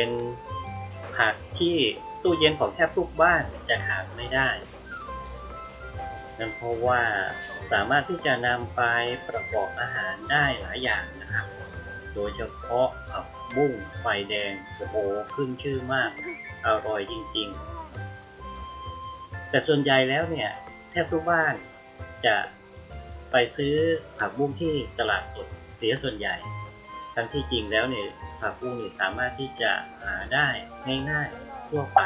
็นผักที่ตู้เย็นของแทบทุกบ้านจะขาดไม่ได้นั่นเพราะว่าสามารถที่จะนำไปประกอบอาหารได้หลายอย่างนะครับ โดยเฉพาะผักบุ้งไฟแดงโอ้โหขึ้นชื่อมาก อร่อยจริงๆ แต่ส่วนใหญ่แล้วเนี่ย แทบทุกบ้านจะไปซื้อผักบุ้งที่ตลาดสดเสียส่วนใหญ่ ทั้งที่จริงแล้วเนี่ยผักบุ้งเนี่ยสามารถที่จะหาได้ง่ายๆทั่วไป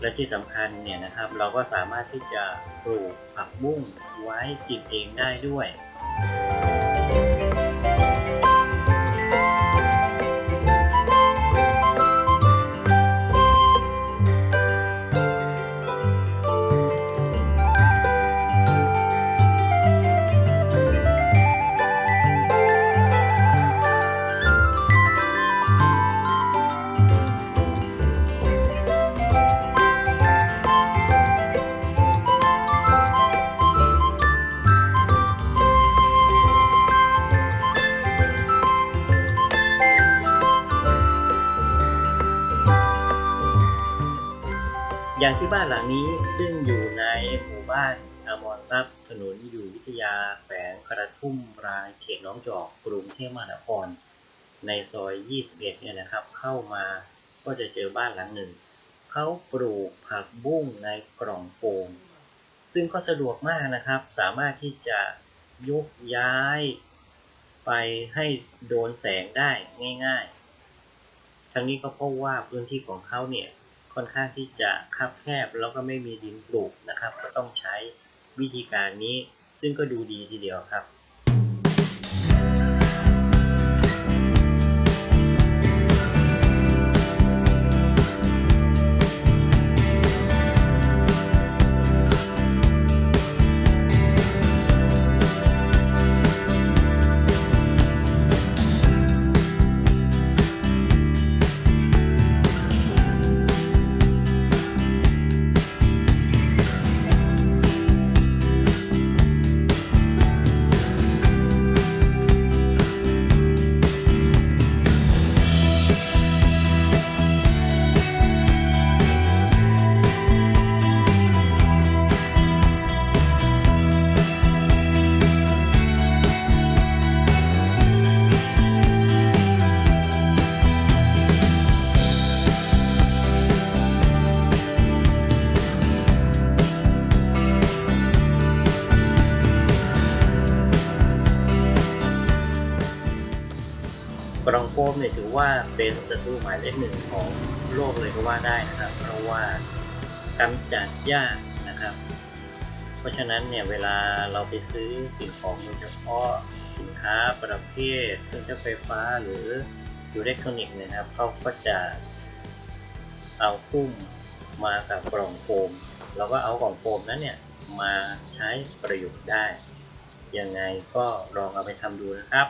และที่สำคัญเนี่ยนะครับเราก็สามารถที่จะปลูกผักบุ้งไว้กินเองได้ด้วย อย่างที่บ้านหลังนี้ซึ่งอยู่ในหมู่บ้านอมรทรัพย์ถนนอยู่วิทยาแขวงกระทุ่มรายเขตหน้องจอกกรุงเทพมหานคร ในซอย 21 เนี่ยนะครับ เข้ามาก็จะเจอบ้านหลังหนึ่ง เขาปลูกผักบุ้งในกล่องโฟม ซึ่งก็สะดวกมากนะครับ สามารถที่จะยกย้ายไปให้โดนแสงได้ง่ายๆ ทั้งนี้ก็เพราะว่าพื้นที่ของเขาเนี่ย ค่อนข้างที่จะคับแคบแล้วก็ไม่มีดินปลูกนะครับ ก็ต้องใช้วิธีการนี้ซึ่งก็ดูดีทีเดียวครับ กรองโฟมเนี่ยถือว่าเป็นศัตรูหมายเลขหนึ่งของโลกเลยก็ว่าได้นะครับ เพราะว่ากำจัดยากนะครับ เพราะฉะนั้นเนี่ยเวลาเราไปซื้อสิ่งของโดยเฉพาะสินค้าประเภทเครื่องใช้ไฟฟ้าหรืออิเล็กทรอนิกส์เนยนะครับเขาก็จะเอาพุ่มมากับกล่องโฟมเราก็เอากล่องโฟมนั้นเนี่ยมาใช้ประโยชน์ได้ ยังไงก็ลองเอาไปทำดูนะครับ